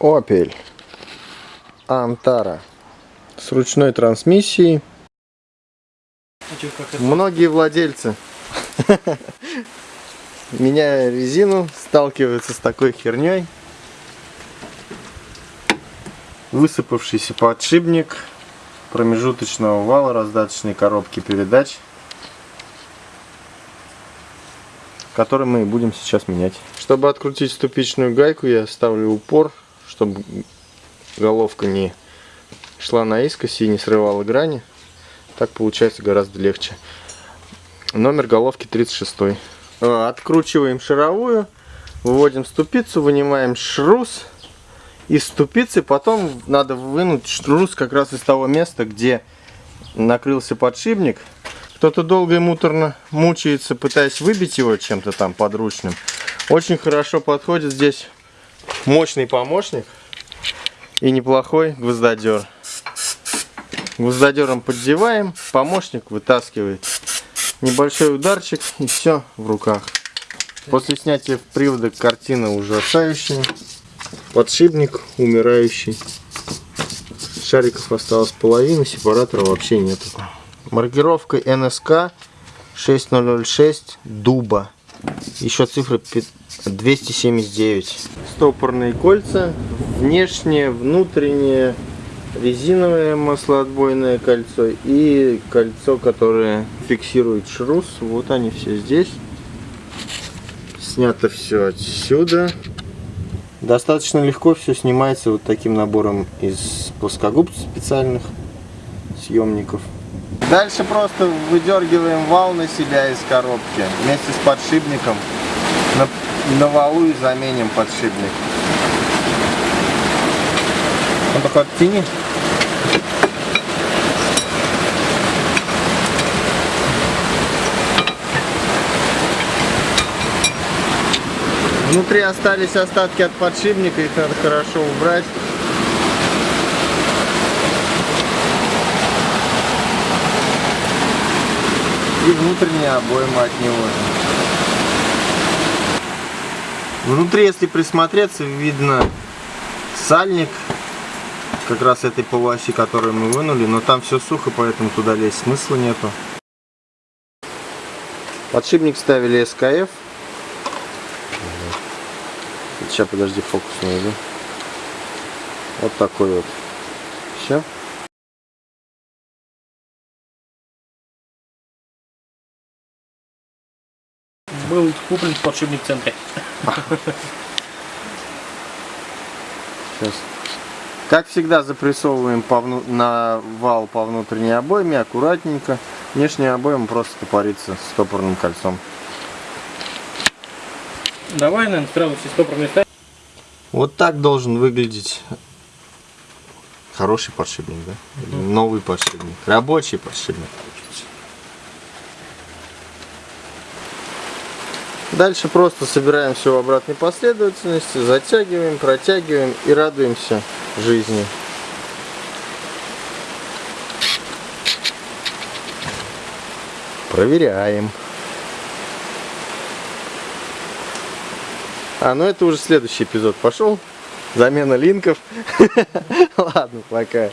Opel Антара с ручной трансмиссией. Многие владельцы, меняя резину, сталкиваются с такой херней. Высыпавшийся подшипник промежуточного вала раздаточной коробки передач, который мы будем сейчас менять. Чтобы открутить ступичную гайку, я ставлю упор, чтобы головка не шла наискось и не срывала грани. Так получается гораздо легче. Номер головки 36. Э, откручиваем шаровую, выводим ступицу, вынимаем шрус из ступицы. Потом надо вынуть шрус как раз из того места, где накрылся подшипник. Кто-то долго и муторно мучается, пытаясь выбить его чем-то там подручным. Очень хорошо подходит здесь мощный помощник и неплохой гвоздодер. Гвоздодером поддеваем, помощник вытаскивает. Небольшой ударчик и все в руках. После снятия привода картина ужасающая. Подшипник умирающий. Шариков осталось половина, сепаратора вообще нету. Маркировка НСК 6006 дуба. Еще цифра 279. Стопорные кольца. Внешнее, внутреннее, резиновое маслоотбойное кольцо и кольцо, которое фиксирует шрус. Вот они все здесь. Снято все отсюда. Достаточно легко все снимается вот таким набором из плоскогубцев специальных съемников. Дальше просто выдергиваем вал на себя из коробки вместе с подшипником. На, на валу и заменим подшипник. Он только оттяни. Внутри остались остатки от подшипника, их надо хорошо убрать. И внутренние обоймы от него Внутри, если присмотреться, видно сальник, как раз этой полуоси, которую мы вынули, но там все сухо, поэтому туда лезть смысла нету. Подшипник ставили СКФ Сейчас, подожди, фокус найду. Вот такой вот. Все. Был куплен подшипник в центре. Сейчас. Как всегда запрессовываем по вну... на вал по внутренней обойме аккуратненько. Внешняя обойма просто топорится стопорным кольцом. Давай, наверное, сразу все стопорные ставим. Вот так должен выглядеть хороший подшипник, да? Или новый подшипник. Рабочий подшипник. Дальше просто собираем все в обратной последовательности, затягиваем, протягиваем и радуемся жизни. Проверяем. А, ну это уже следующий эпизод пошел. Замена линков. Ладно, пока.